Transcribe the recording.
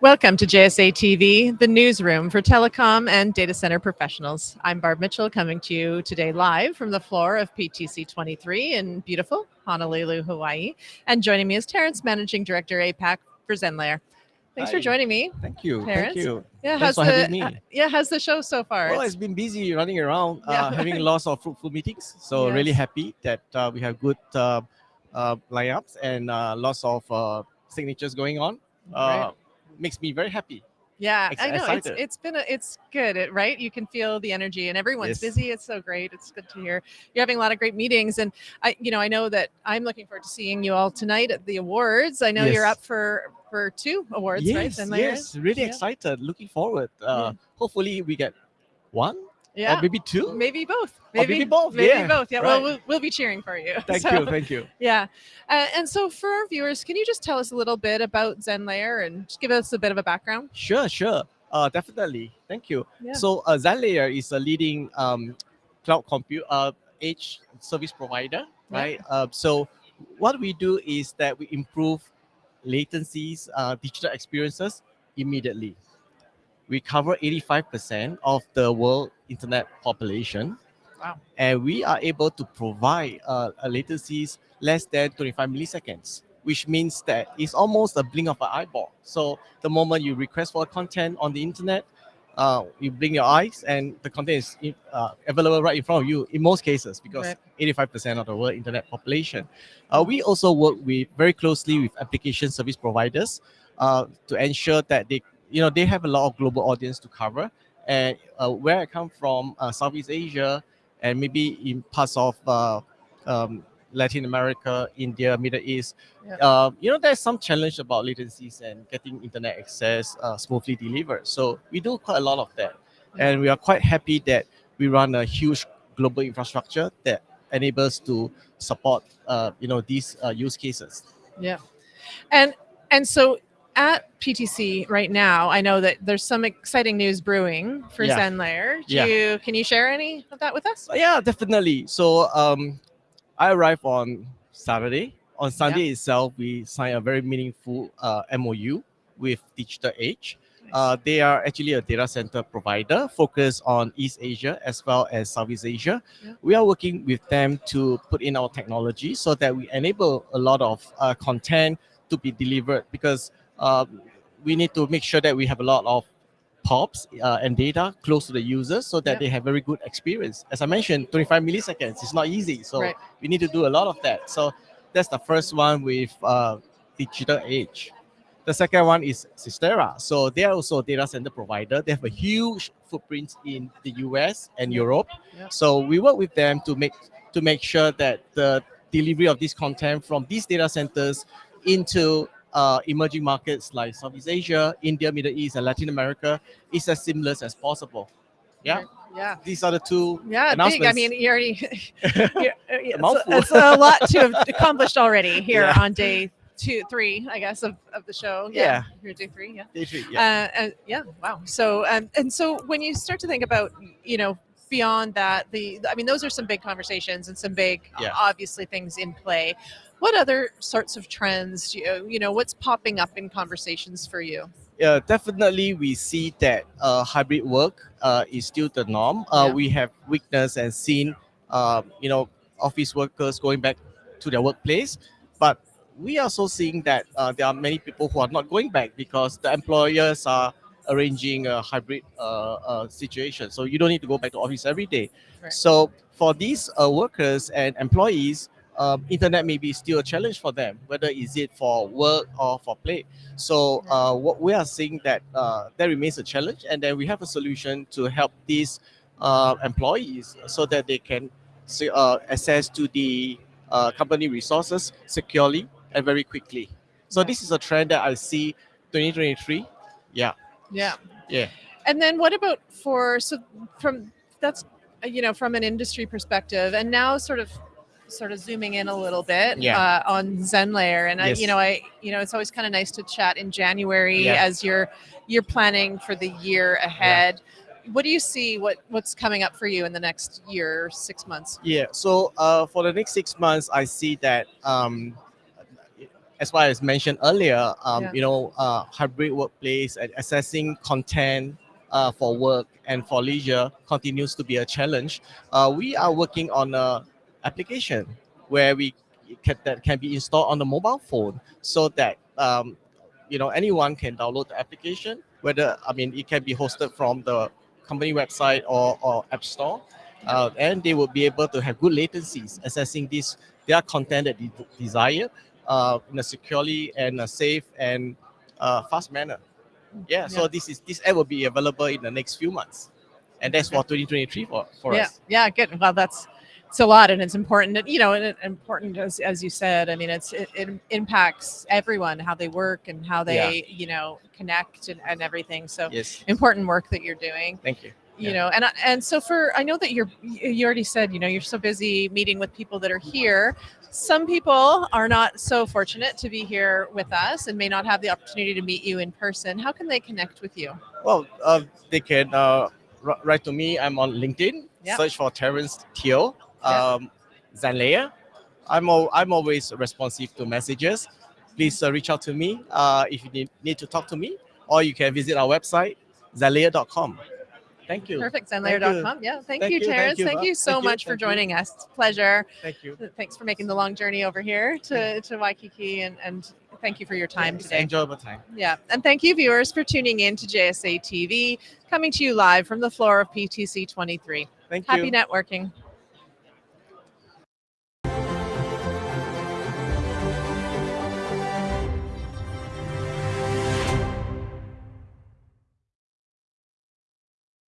Welcome to JSA TV, the newsroom for telecom and data center professionals. I'm Barb Mitchell coming to you today live from the floor of PTC 23 in beautiful Honolulu, Hawaii. And joining me is Terence, Managing Director APAC for Zenlayer. Thanks Hi. for joining me. Thank you. Terence? Thank you. Yeah, Thanks how's for the having me. uh, yeah, how's the show so far? Well, It's- been busy running around, uh, having lots of fruitful meetings. So really happy that uh, we have good uh, uh, lineups and uh, lots of uh, signatures going on. Right. Makes me very happy. Yeah, Ex- I know it's it's been a, it's good, it, right? You can feel the energy, and everyone's Yes. busy. It's so great. It's good to hear you're having a lot of great meetings, and I, you know, I know that I'm looking forward to seeing you all tonight at the awards. I know you're up for for two awards, right? yes, Zenlayer? yes, really Yeah. excited. Looking forward. Uh, Hopefully we get one yeah, or maybe two. maybe both. Or maybe both, Maybe yeah, both. Yeah. Well, right. well, we'll be cheering for you. Thank So, you. Thank you. Yeah, uh, and so for our viewers, can you just tell us a little bit about Zenlayer and just give us a bit of a background? Sure, sure. Uh, definitely. Thank you. Yeah. So uh, Zenlayer is a leading um, cloud compute uh, edge service provider, Yeah. right? Uh, so what we do is that we improve latencies, uh, digital experiences immediately. We cover 85% of the world internet population. Wow. And we are able to provide uh, a latencies less than 25 milliseconds, which means that it's almost a blink of an eyeball. So the moment you request for content on the internet, uh, you blink your eyes and the content is uh, available right in front of you in most cases because 85% of the world internet population. Uh, we also work with very closely with application service providers uh, to ensure that they, you know, they have a lot of global audience to cover. And uh, where I come from, uh, Southeast Asia, and maybe in parts of uh, um, Latin America, India, Middle East, Yeah. uh, you know, there's some challenge about latencies and getting internet access uh, smoothly delivered. So we do quite a lot of that, and we are quite happy that we run a huge global infrastructure that enables to support, uh, you know, these uh, use cases. Yeah. And and so at PTC right now, I know that there's some exciting news brewing for Yeah. Zenlayer. Do Yeah. you can you share any of that with us? Yeah, definitely. So um, I arrived on Saturday. On Sunday itself, we signed a very meaningful uh, MOU with Digital Edge. Uh, they are actually a data center provider focused on East Asia as well as Southeast Asia. Yeah. We are working with them to put in our technology so that we enable a lot of uh, content to be delivered because we need to make sure that we have a lot of POPs uh, and data close to the users so that Yeah. they have very good experience. As I mentioned, 25 milliseconds is not easy. So Right. we need to do a lot of that. So that's the first one with uh, Digital Edge. The second one is Cyxtera. So they are also a data center provider. They have a huge footprint in the US and Europe. So we work with them to make to make sure that the delivery of this content from these data centers into uh, emerging markets like Southeast Asia, India, Middle East, and Latin America is as seamless as possible. Yeah, Yeah. these are the two Yeah, big. I mean, you already you're- uh, it's, it's a lot to have accomplished already here Yeah. on day two, three, I guess, of, of the show. Yeah. You're day three, yeah. Day three, yeah. Uh, yeah, wow. So, um, and so when you start to think about, you know, beyond that, the, I mean, those are some big conversations and some big, Yeah. obviously, things in play. What other sorts of trends, do you, you know, what's popping up in conversations for you? yeah, definitely we see that uh, hybrid work uh, is still the norm. Uh, Yeah. We have witnessed and seen, um, you know, office workers going back to their workplace, but we are also seeing that uh, there are many people who are not going back because the employers are arranging a hybrid uh, uh, situation. So you don't need to go back to office every day. Right. So for these uh, workers and employees, um, internet may be still a challenge for them, whether is it for work or for play. So uh, what we are seeing that uh, that remains a challenge, and then we have a solution to help these uh, employees so that they can uh, access to the uh, company resources securely and very quickly. So this is a trend that I see 2023. Yeah, Yeah. yeah, And then what about for so from that's you know from an industry perspective, and now sort of sort of zooming in a little bit Yeah. uh, on Zenlayer, and I, you know I you know it's always kind of nice to chat in January Yeah. as you're you're planning for the year ahead. What do you see? What what's coming up for you in the next year, six months? yeah. So uh, for the next six months, I see that um, as well as mentioned earlier, um, Yeah. you know, uh, hybrid workplace and accessing content uh, for work and for leisure continues to be a challenge. Uh, we are working on a application where we can, that can be installed on the mobile phone so that um, you know anyone can download the application. Whether I mean it can be hosted from the company website or, or app store, uh, and they will be able to have good latencies accessing this their content that they desire in a securely and a safe and uh, fast manner. Yeah, so this is this app will be available in the next few months, and that's for 2023 for, for yeah, us. yeah, good. Well, that's it's a lot, and it's important. that- You know, and important as as you said. I mean, it's it, it impacts everyone how they work and how they you know connect and, and everything. So Yes, important work that you're doing. thank you. You Yeah. know, and and so for I know that you're you already said you know you're so busy meeting with people that are here. Some people are not so fortunate to be here with us and may not have the opportunity to meet you in person. How can they connect with you? Well, uh, they can uh, wr- write to me. I'm on LinkedIn. Yeah. Search for Terence Teo, Yeah. um, Zenlayer. I'm al- I'm always responsive to messages. Please uh, reach out to me uh, if you need, need to talk to me, or you can visit our website zenlayer.com. Thank you. Perfect. Zenlayer.com. Yeah. Thank, Thank you, you, thank Terence. you, Thank you so Thank you, much for you. joining us. It's a pleasure. Thank you. Thanks for making the long journey over here to, to Waikiki and, and thank you for your time It's today. Enjoyable time. Yeah. And thank you, viewers, for tuning in to JSA TV, coming to you live from the floor of PTC 23. Thank Happy you. networking.